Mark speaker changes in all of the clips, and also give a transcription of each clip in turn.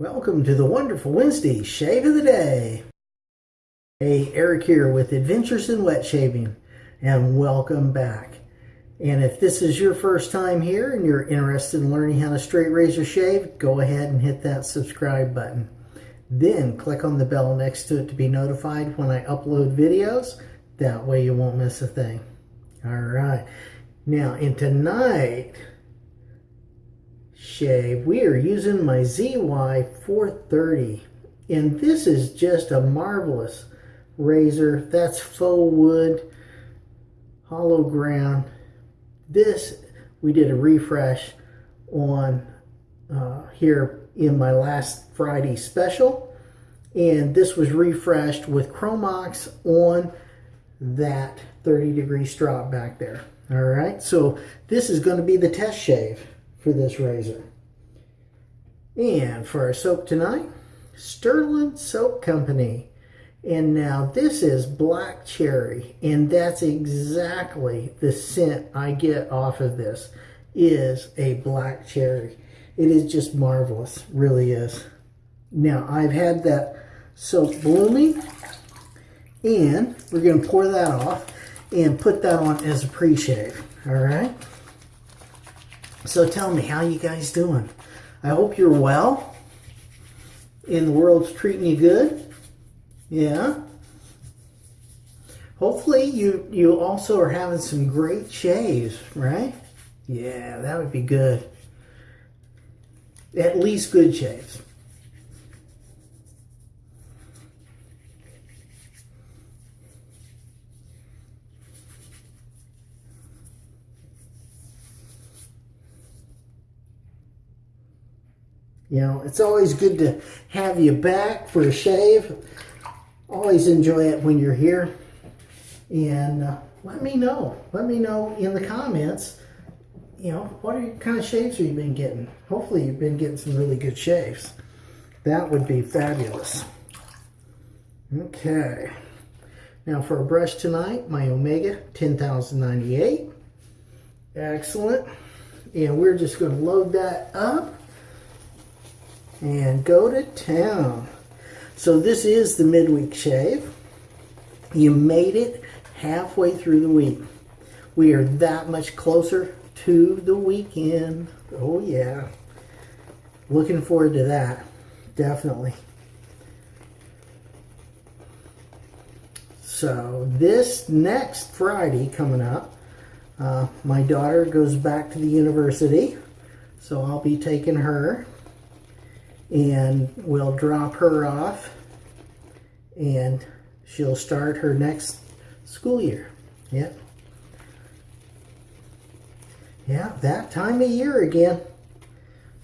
Speaker 1: Welcome to the wonderful Wednesday Shave of the Day. Hey, Eric here with Adventures in Wet Shaving, and welcome back. And if this is your first time here and you're interested in learning how to straight razor shave, go ahead and hit that subscribe button. Then click on the bell next to it to be notified when I upload videos. That way you won't miss a thing. All right. Now, in tonight, shave, we are using my ZY430. And this is just a marvelous razor. That's faux wood, hollow ground. This, we did a refresh on uh, here in my last Friday special. And this was refreshed with Chromox on that 30 degree strop back there. All right, so this is going to be the test shave for this razor. And for our soap tonight, Sterling Soap Company. And now this is black cherry, and that's exactly the scent I get off of this is a black cherry. It is just marvelous, really is. Now I've had that soap blooming, and we're going to pour that off and put that on as a pre-shave, all right? So tell me, how you guys doing? I hope you're well. And the world's treating you good. Yeah. Hopefully you, you also are having some great shaves, right? Yeah, that would be good. At least good shaves. You know, it's always good to have you back for a shave. Always enjoy it when you're here. And uh, let me know. Let me know in the comments, you know, what are, kind of shaves have you been getting? Hopefully you've been getting some really good shaves. That would be fabulous. Okay. Now for a brush tonight, my Omega 10098. Excellent. And we're just going to load that up and go to town. So this is the midweek shave. You made it halfway through the week. We are that much closer to the weekend. Oh yeah. Looking forward to that. Definitely. So this next Friday coming up, uh, my daughter goes back to the university. So I'll be taking her and we'll drop her off and she'll start her next school year. Yep. Yeah, that time of year again.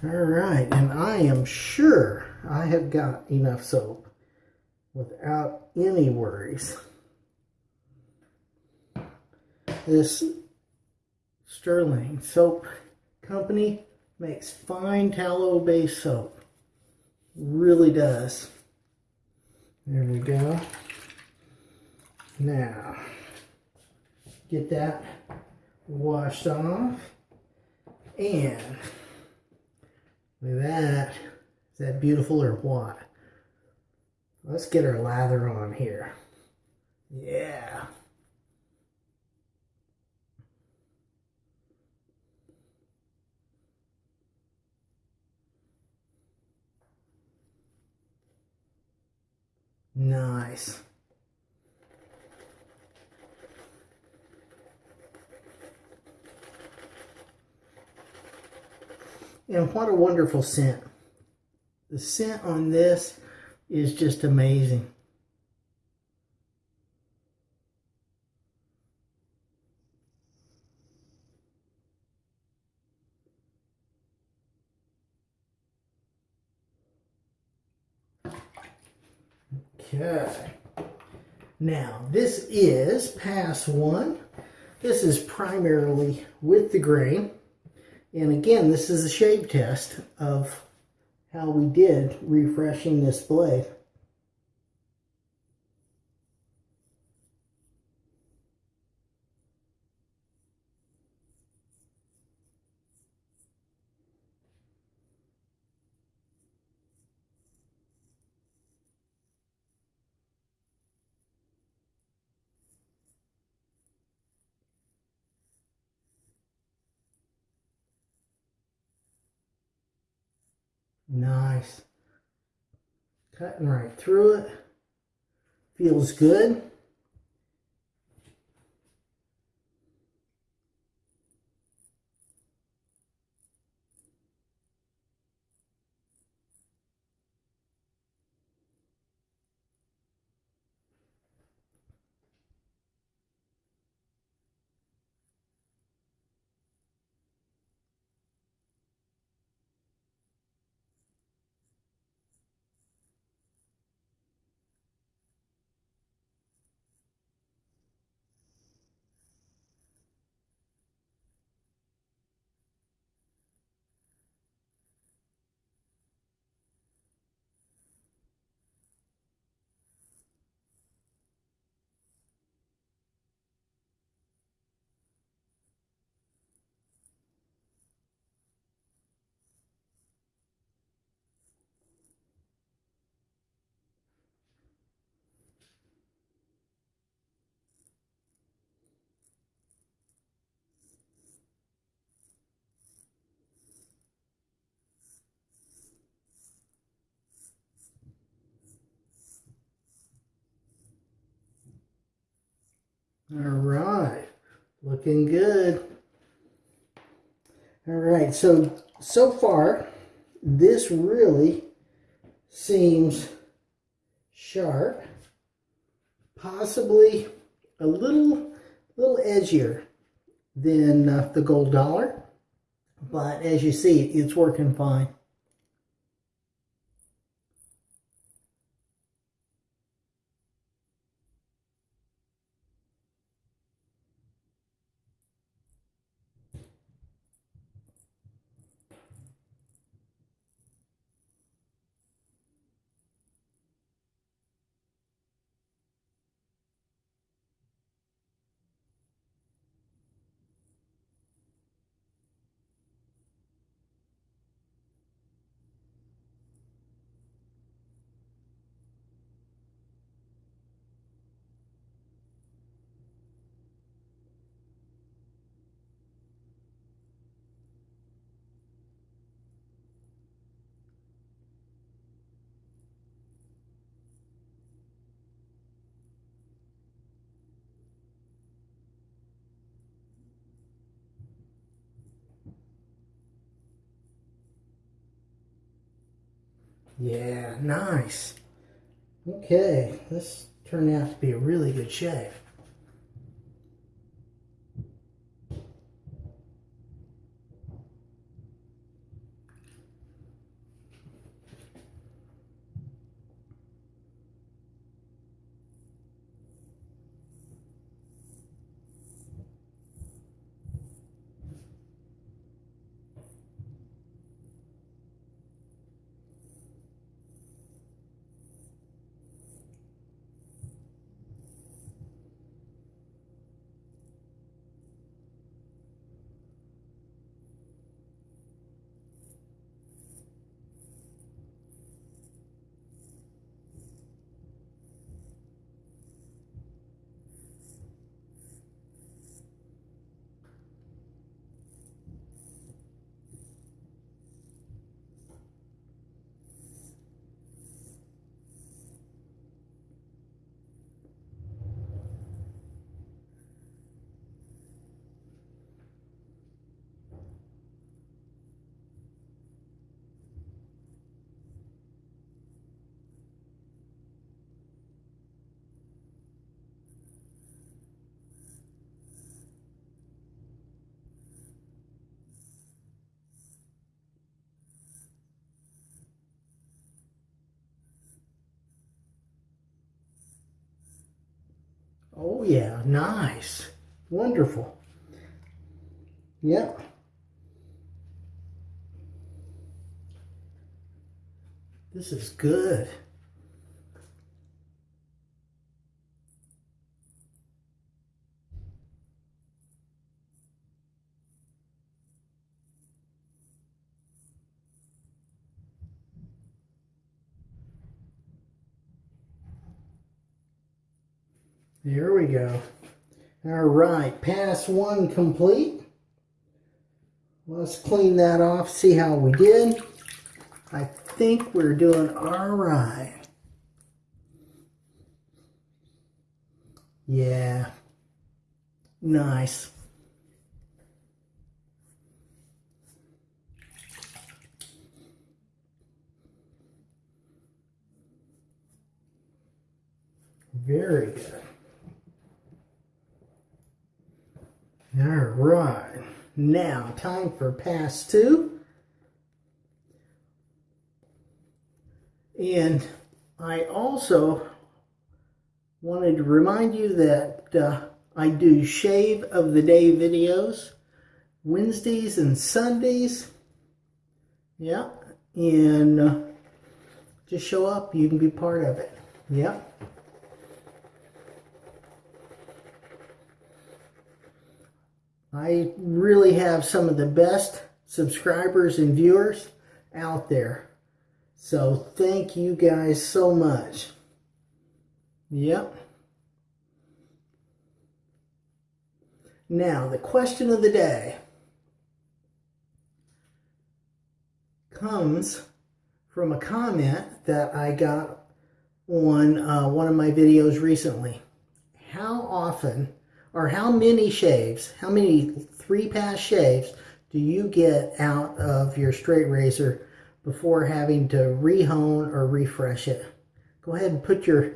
Speaker 1: All right, and I am sure I have got enough soap without any worries. This Sterling Soap Company makes fine tallow-based soap. Really does. There we go. Now, get that washed off. And look at that. Is that beautiful or what? Let's get our lather on here. Yeah. Nice. And what a wonderful scent. The scent on this is just amazing. Okay. Now, this is pass one. This is primarily with the grain. And again, this is a shave test of how we did refreshing this blade. Nice. Cutting right through it. Feels good. All right, looking good. All right, so so far, this really seems sharp, possibly a little little edgier than uh, the gold dollar, but as you see, it's working fine. Yeah, nice. Okay, this turned out to be a really good shave. Oh yeah, nice. Wonderful. Yep. This is good. There we go. All right, pass one complete. Let's clean that off, see how we did. I think we're doing all right. Yeah. Nice. Very good. All right. Now, time for pass two. And I also wanted to remind you that uh, I do shave of the day videos Wednesdays and Sundays. Yeah. And uh, just show up. You can be part of it. Yeah. I really have some of the best subscribers and viewers out there. So thank you guys so much. Yep. Now, the question of the day comes from a comment that I got on uh, one of my videos recently. How often or how many shaves, how many three pass shaves do you get out of your straight razor before having to rehone or refresh it? Go ahead and put your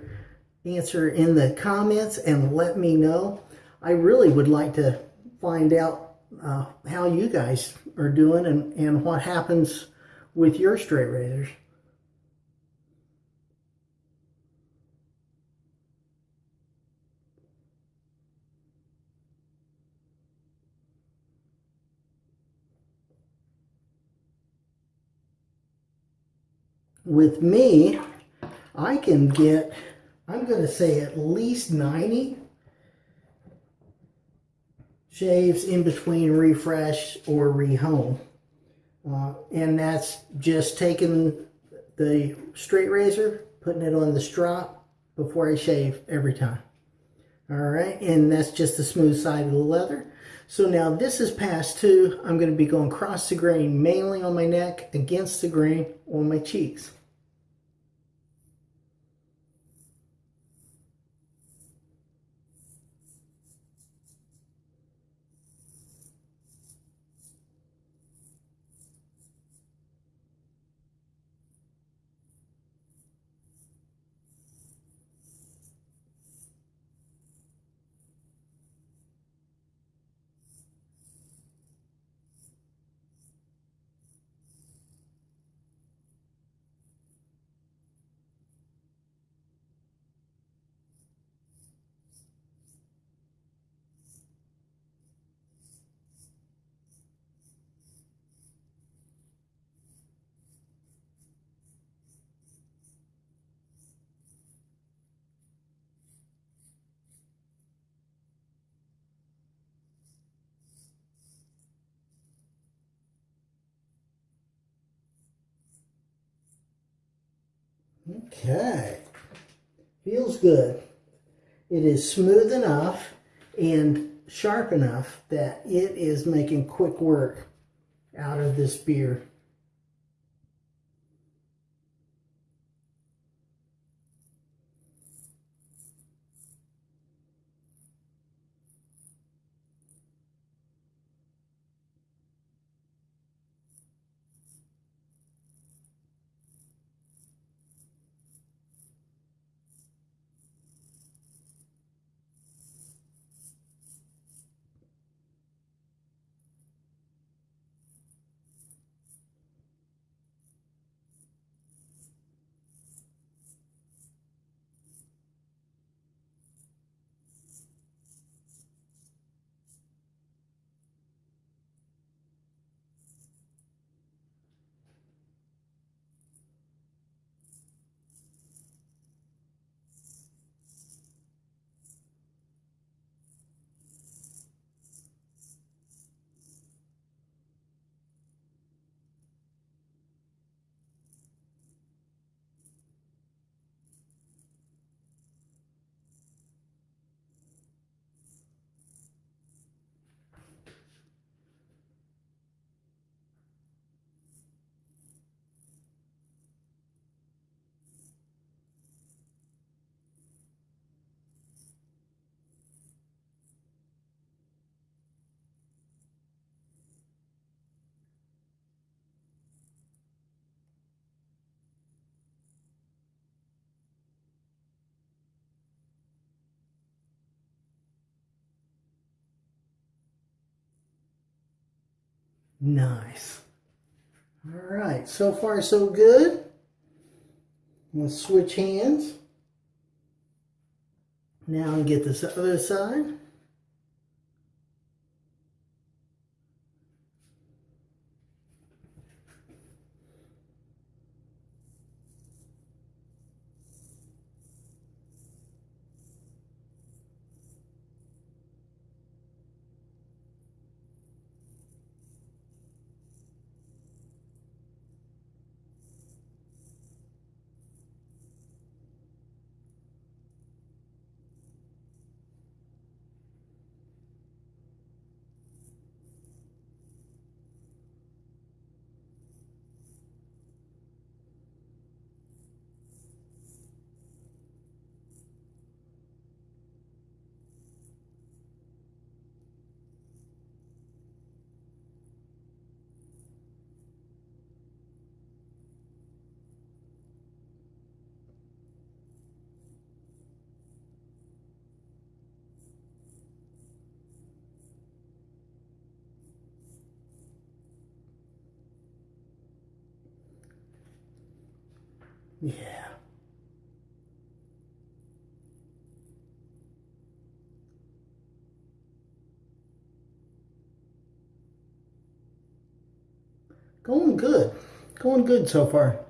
Speaker 1: answer in the comments and let me know. I really would like to find out uh, how you guys are doing and, and what happens with your straight razors. With me, I can get, I'm going to say at least 90 shaves in between refresh or rehone. Uh, and that's just taking the straight razor, putting it on the strop before I shave every time. All right, and that's just the smooth side of the leather. So now this is past two. I'm going to be going across the grain, mainly on my neck, against the grain on my cheeks. Okay. Feels good. It is smooth enough and sharp enough that it is making quick work out of this beer. Nice. All right, so far so good. Let's switch hands. Now and get this other side. Yeah. Going good. Going good so far.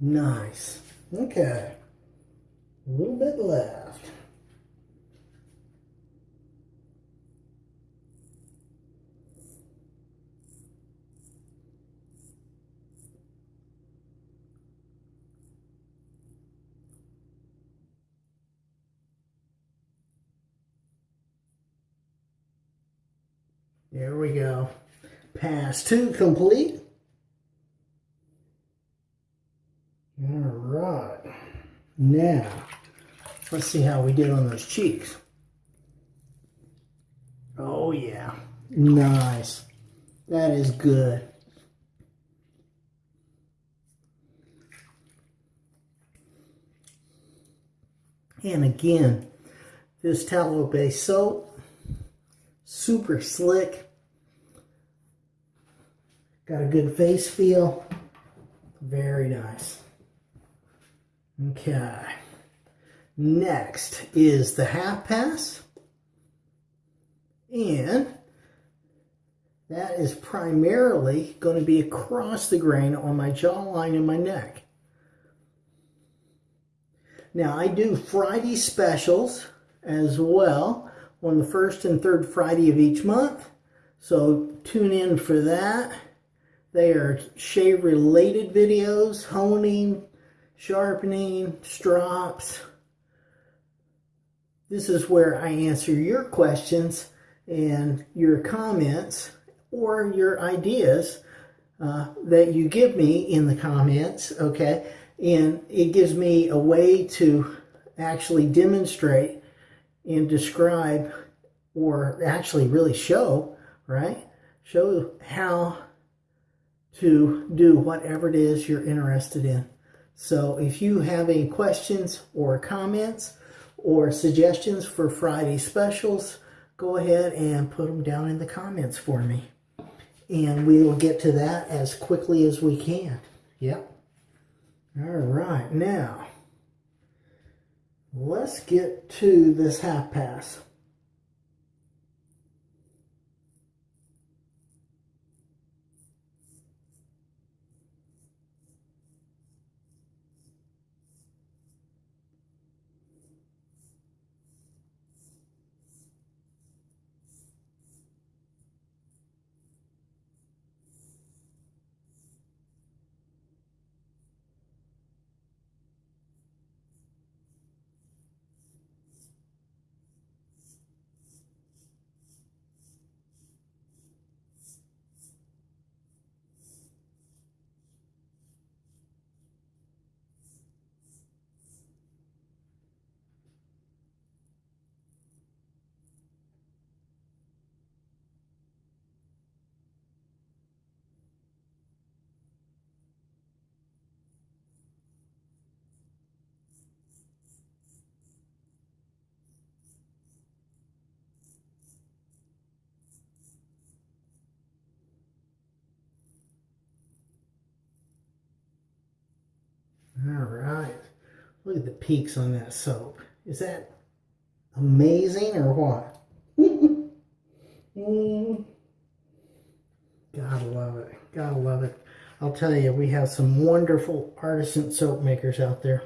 Speaker 1: Nice. Okay. A little bit left. There we go. Pass two complete. All right. Now, let's see how we did on those cheeks. Oh, yeah. Nice. That is good. And again, this tallow base soap, super slick. Got a good face feel. Very nice. Okay. Next is the half pass. And that is primarily going to be across the grain on my jawline and my neck. Now I do Friday specials as well on the first and third Friday of each month. So tune in for that. They are shave related videos, honing, sharpening, strops. This is where I answer your questions and your comments or your ideas uh, that you give me in the comments, okay? And it gives me a way to actually demonstrate and describe or actually really show, right? Show how to do whatever it is you're interested in. So if you have any questions or comments or suggestions for Friday specials, go ahead and put them down in the comments for me. And we will get to that as quickly as we can. Yep. All right, now let's get to this half pass. Look at the peaks on that soap. Is that amazing or what? Gotta love it. Gotta love it. I'll tell you, we have some wonderful artisan soap makers out there.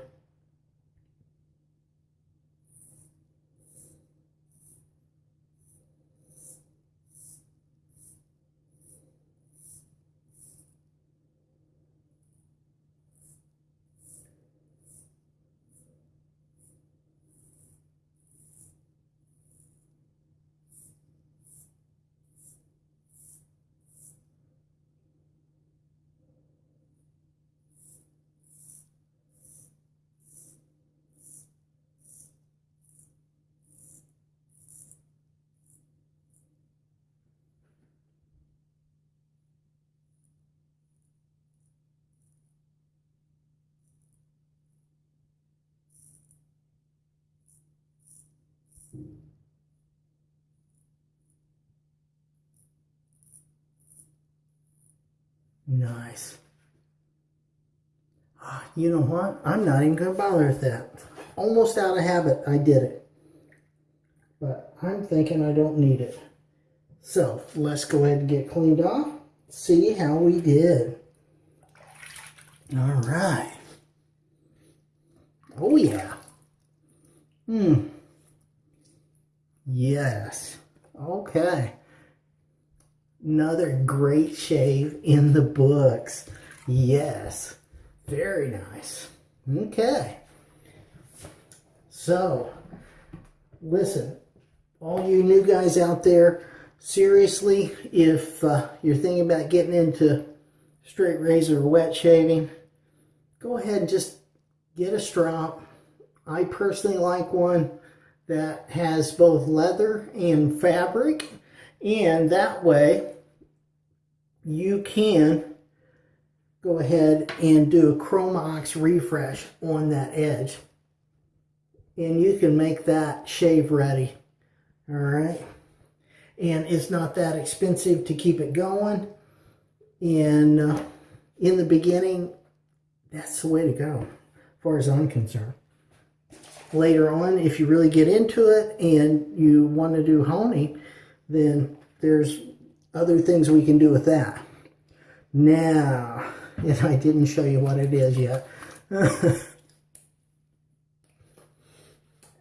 Speaker 1: Nice. Ah, you know what? I'm not even going to bother with that. Almost out of habit, I did it. But I'm thinking I don't need it. So, let's go ahead and get cleaned off. See how we did. All right. Oh, yeah. Hmm. Yes. Okay. Another great shave in the books. Yes. Very nice. Okay. So, listen, all you new guys out there, seriously, if uh, you're thinking about getting into straight razor wet shaving, go ahead and just get a strop. I personally like one that has both leather and fabric and that way you can go ahead and do a Chromox refresh on that edge. And you can make that shave ready all right? And it's not that expensive to keep it going. And uh, in the beginning that's the way to go as far as I'm concerned. Later on, if you really get into it and you want to do honing, then there's other things we can do with that. Now, and I didn't show you what it is yet.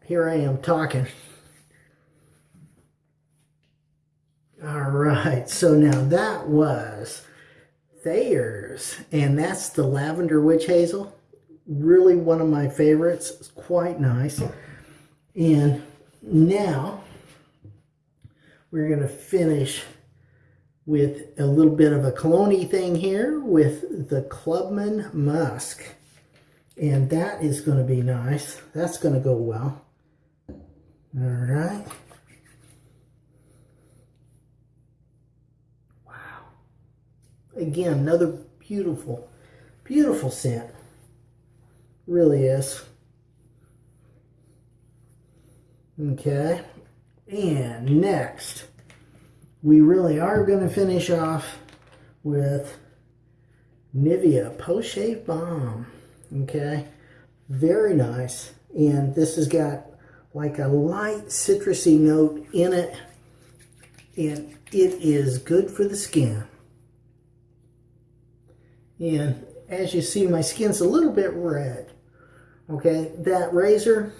Speaker 1: Here I am talking. All right, so now that was Thayer's, and that's the Lavender Witch Hazel really one of my favorites. It's quite nice. And now we're going to finish with a little bit of a cologne thing here with the Clubman Musk. And that is going to be nice. That's going to go well. All right. Wow. Again, another beautiful, beautiful scent. Really is. Okay. And next, we really are going to finish off with Nivea Post Shave Balm. Okay. Very nice. And this has got like a light citrusy note in it. And it is good for the skin. And as you see, my skin's a little bit red. Okay, that razor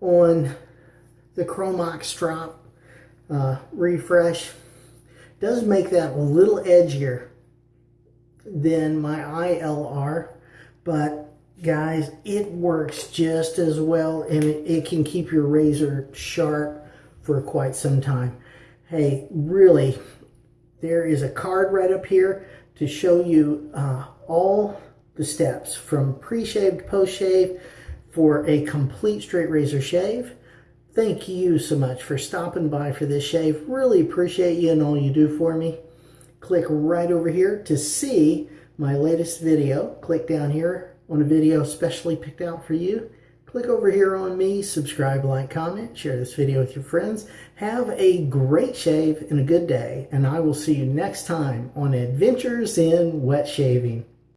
Speaker 1: on the Chromox strop uh, refresh does make that a little edgier than my ILR, but guys, it works just as well and it, it can keep your razor sharp for quite some time. Hey, really, there is a card right up here to show you uh, all the steps from pre-shave to post-shave for a complete straight razor shave. Thank you so much for stopping by for this shave. Really appreciate you and all you do for me. Click right over here to see my latest video. Click down here on a video specially picked out for you. Click over here on me, subscribe, like, comment, share this video with your friends. Have a great shave and a good day, and I will see you next time on Adventures in Wet Shaving.